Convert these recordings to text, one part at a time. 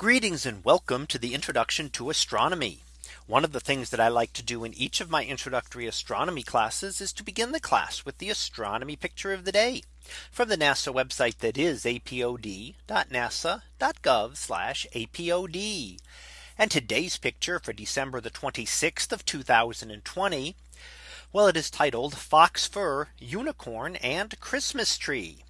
Greetings and welcome to the introduction to astronomy. One of the things that I like to do in each of my introductory astronomy classes is to begin the class with the astronomy picture of the day from the NASA website that is apod.nasa.gov apod. And today's picture for December the 26th of 2020. Well, it is titled Fox Fur, Unicorn and Christmas Tree.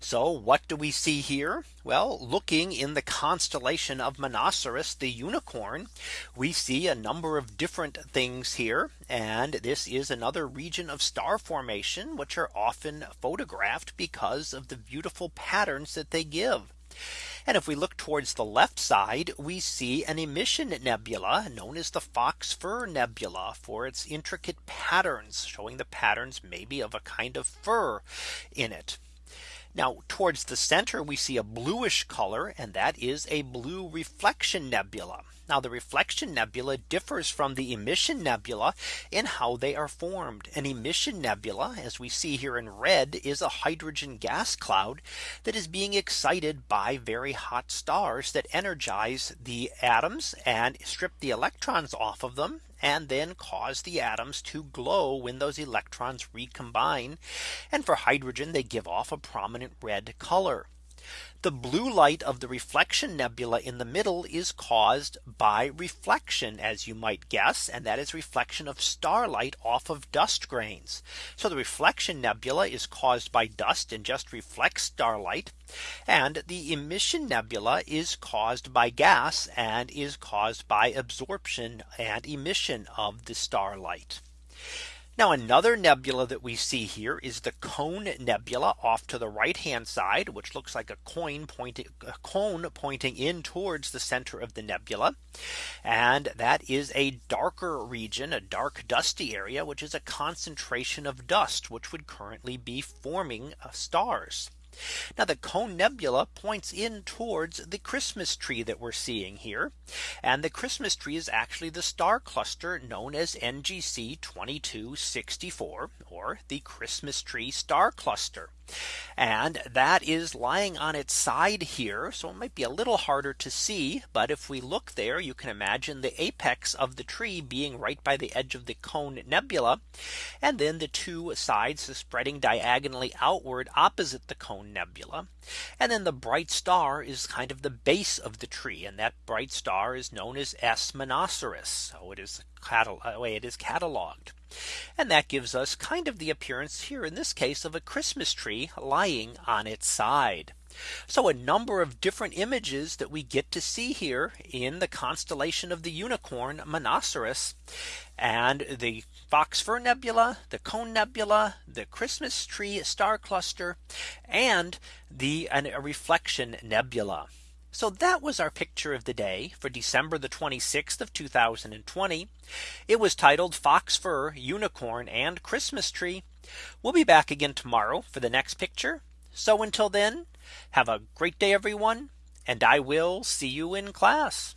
So what do we see here? Well, looking in the constellation of Monoceros, the unicorn, we see a number of different things here. And this is another region of star formation, which are often photographed because of the beautiful patterns that they give. And if we look towards the left side, we see an emission nebula known as the Fox Fur Nebula for its intricate patterns showing the patterns maybe of a kind of fur in it. Now towards the center we see a bluish color and that is a blue reflection nebula. Now the reflection nebula differs from the emission nebula in how they are formed. An emission nebula as we see here in red is a hydrogen gas cloud that is being excited by very hot stars that energize the atoms and strip the electrons off of them and then cause the atoms to glow when those electrons recombine. And for hydrogen, they give off a prominent red color. The blue light of the reflection nebula in the middle is caused by reflection as you might guess and that is reflection of starlight off of dust grains. So the reflection nebula is caused by dust and just reflects starlight and the emission nebula is caused by gas and is caused by absorption and emission of the starlight. Now another nebula that we see here is the cone nebula off to the right hand side, which looks like a coin pointing a cone pointing in towards the center of the nebula. And that is a darker region, a dark dusty area, which is a concentration of dust, which would currently be forming uh, stars. Now the Cone Nebula points in towards the Christmas tree that we're seeing here. And the Christmas tree is actually the star cluster known as NGC 2264 or the Christmas tree star cluster. And that is lying on its side here. So it might be a little harder to see. But if we look there, you can imagine the apex of the tree being right by the edge of the cone nebula. And then the two sides spreading diagonally outward opposite the cone nebula. And then the bright star is kind of the base of the tree. And that bright star is known as S Monoceros. So it is the uh, way it is cataloged. And that gives us kind of the appearance here in this case of a Christmas tree lying on its side. So a number of different images that we get to see here in the constellation of the unicorn Monoceros and the Fox Fur Nebula, the Cone Nebula, the Christmas tree star cluster, and the a reflection nebula. So that was our picture of the day for December the 26th of 2020. It was titled Fox Fur, Unicorn and Christmas Tree. We'll be back again tomorrow for the next picture. So until then, have a great day, everyone. And I will see you in class.